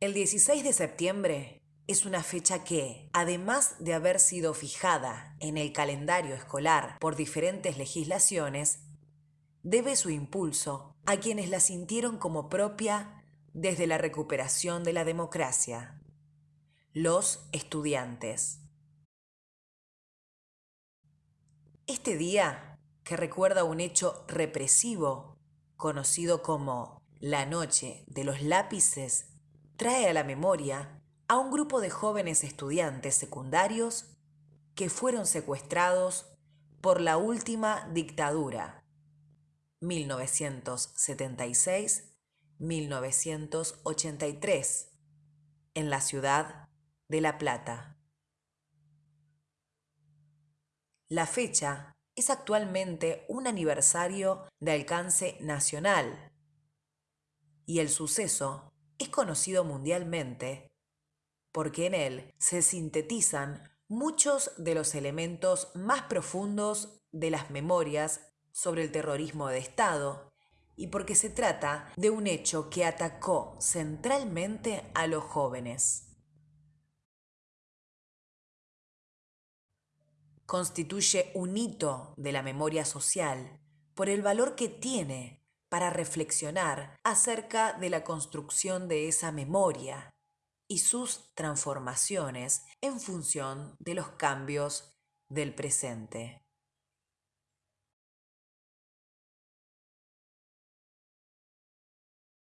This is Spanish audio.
El 16 de septiembre es una fecha que, además de haber sido fijada en el calendario escolar por diferentes legislaciones, debe su impulso a quienes la sintieron como propia desde la recuperación de la democracia, los estudiantes. Este día, que recuerda un hecho represivo conocido como la Noche de los Lápices, trae a la memoria a un grupo de jóvenes estudiantes secundarios que fueron secuestrados por la última dictadura 1976-1983 en la ciudad de La Plata. La fecha es actualmente un aniversario de alcance nacional y el suceso es conocido mundialmente porque en él se sintetizan muchos de los elementos más profundos de las memorias sobre el terrorismo de Estado y porque se trata de un hecho que atacó centralmente a los jóvenes. constituye un hito de la memoria social por el valor que tiene para reflexionar acerca de la construcción de esa memoria y sus transformaciones en función de los cambios del presente.